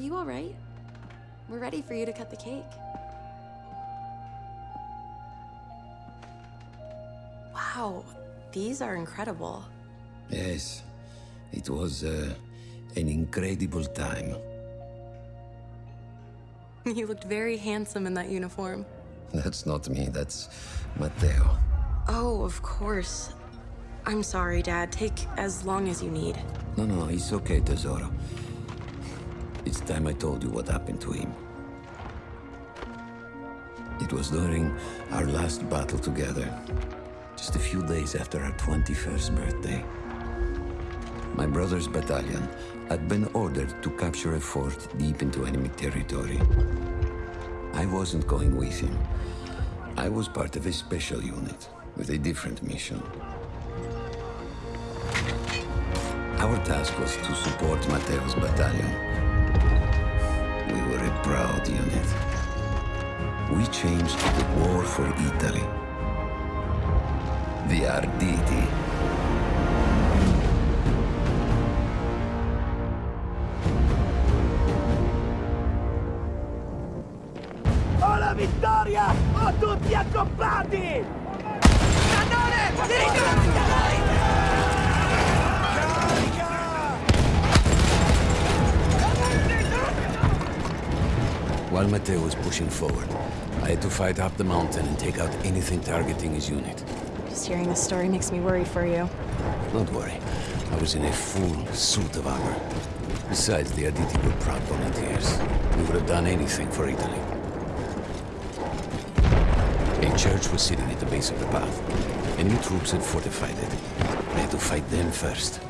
you all right? We're ready for you to cut the cake. Wow, these are incredible. Yes, it was uh, an incredible time. You looked very handsome in that uniform. That's not me, that's Matteo. Oh, of course. I'm sorry, Dad. Take as long as you need. No, no, it's okay, Tesoro. It's time I told you what happened to him. It was during our last battle together, just a few days after our 21st birthday. My brother's battalion had been ordered to capture a fort deep into enemy territory. I wasn't going with him. I was part of a special unit with a different mission. Our task was to support Matteo's battalion. Proud unit. We changed the war for Italy. The Arditi. Ho la vittoria! Ho tutti accoppati! Cannone! While Matteo was pushing forward, I had to fight up the mountain and take out anything targeting his unit. Just hearing this story makes me worry for you. Don't worry, I was in a full suit of armor. Besides, the Arditi were proud volunteers. We would have done anything for Italy. A church was sitting at the base of the path. Enemy troops had fortified it. I had to fight them first.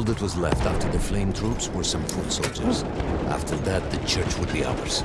All that was left after the flame troops were some foot soldiers. After that, the church would be ours.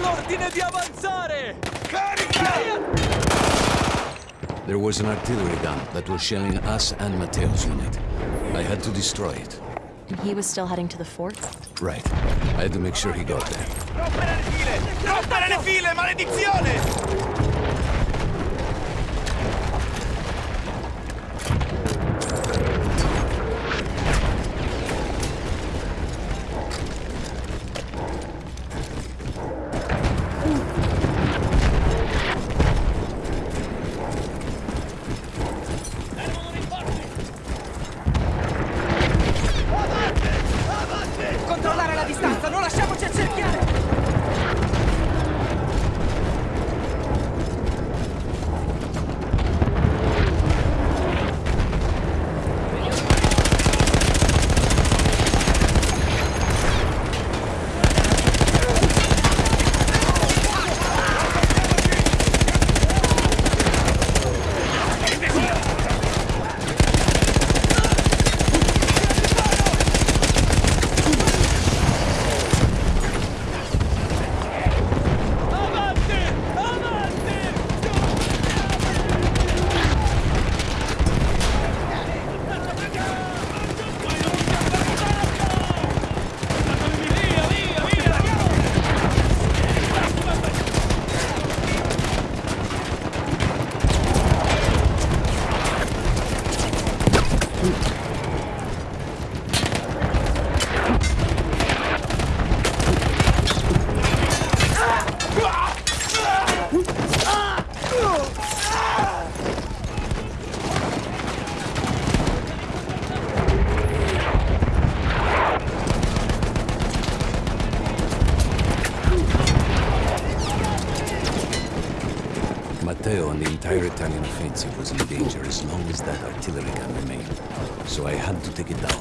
l'ordine di avanzare! Carica! There was an artillery gun that was shelling us and Matteo's unit. I had to destroy it. And he was still heading to the fort? Right. I had to make sure he got there. Rompere le file! Rompere le file, maledizione! artillery can remain, so I had to take it down.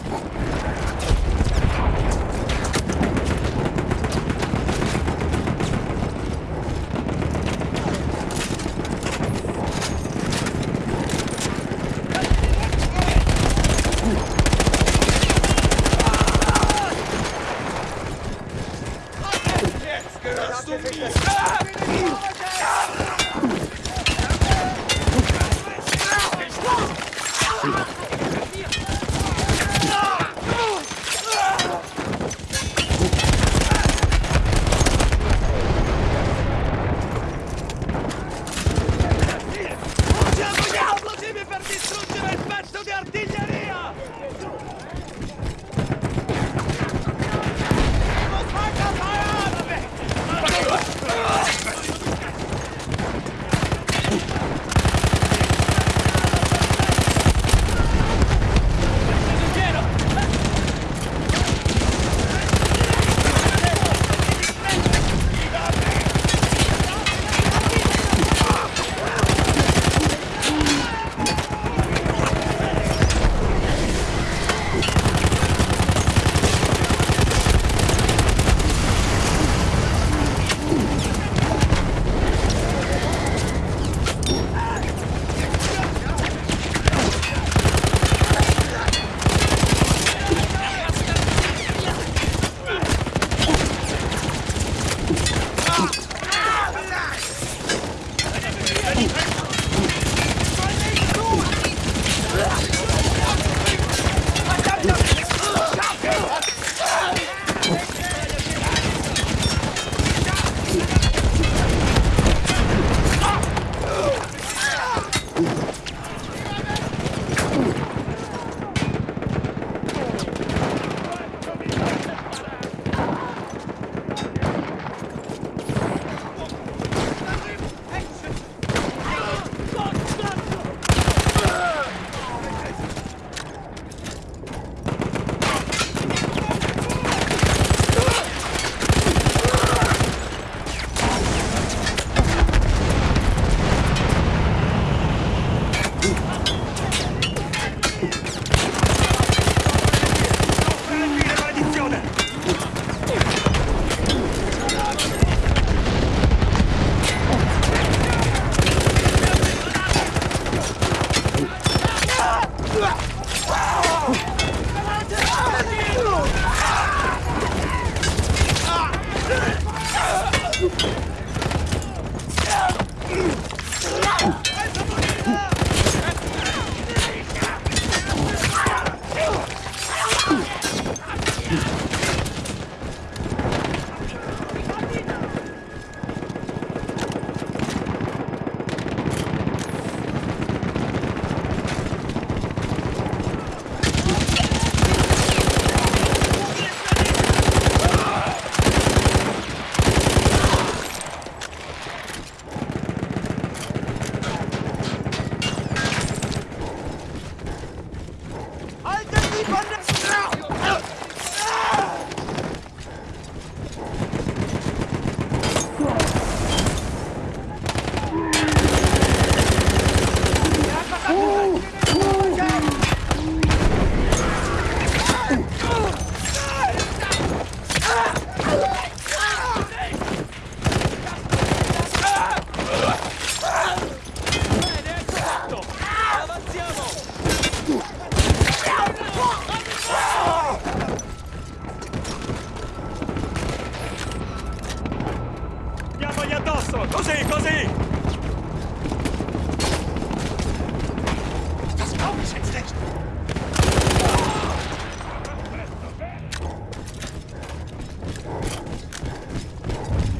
Addosso! Così, così!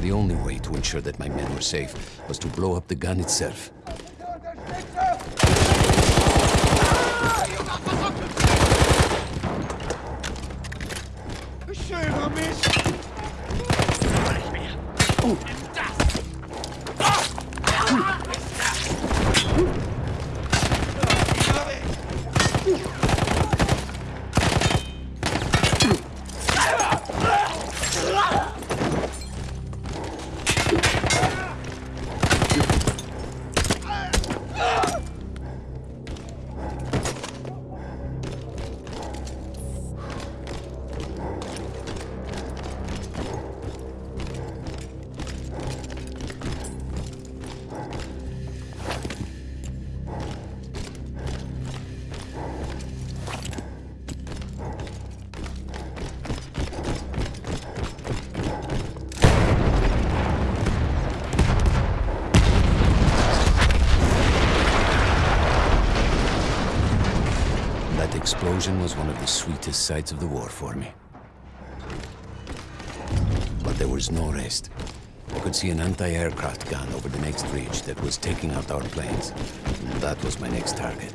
The only way to ensure that my men were safe was to blow up the gun itself. Woo! Was one of the sweetest sights of the war for me. But there was no rest. I could see an anti-aircraft gun over the next ridge that was taking out our planes. And that was my next target.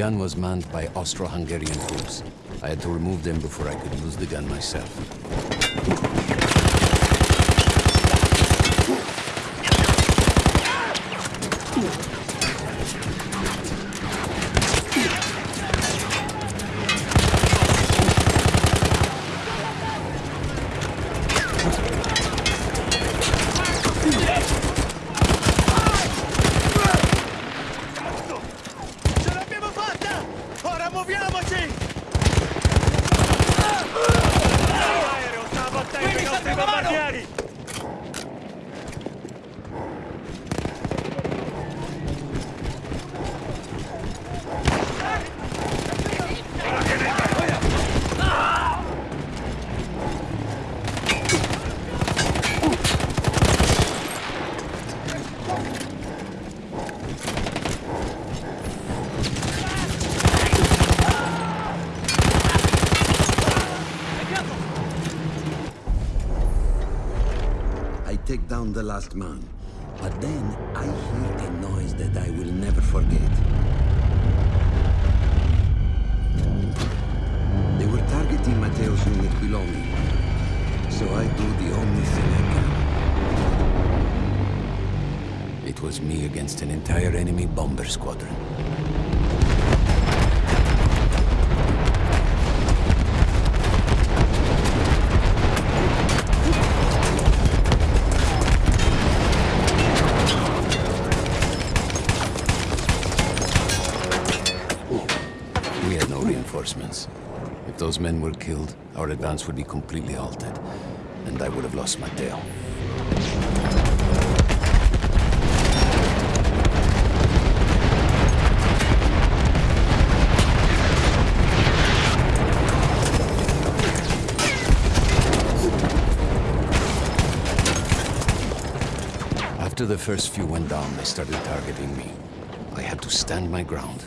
Gun was manned by Austro-Hungarian troops. I had to remove them before I could use the gun myself. Take down the last man, but then I hear a noise that I will never forget. They were targeting Matteo's unit below me, so I do the only thing I can. It was me against an entire enemy bomber squadron. Those men were killed, our advance would be completely halted, and I would have lost Matteo. After the first few went down, they started targeting me. I had to stand my ground.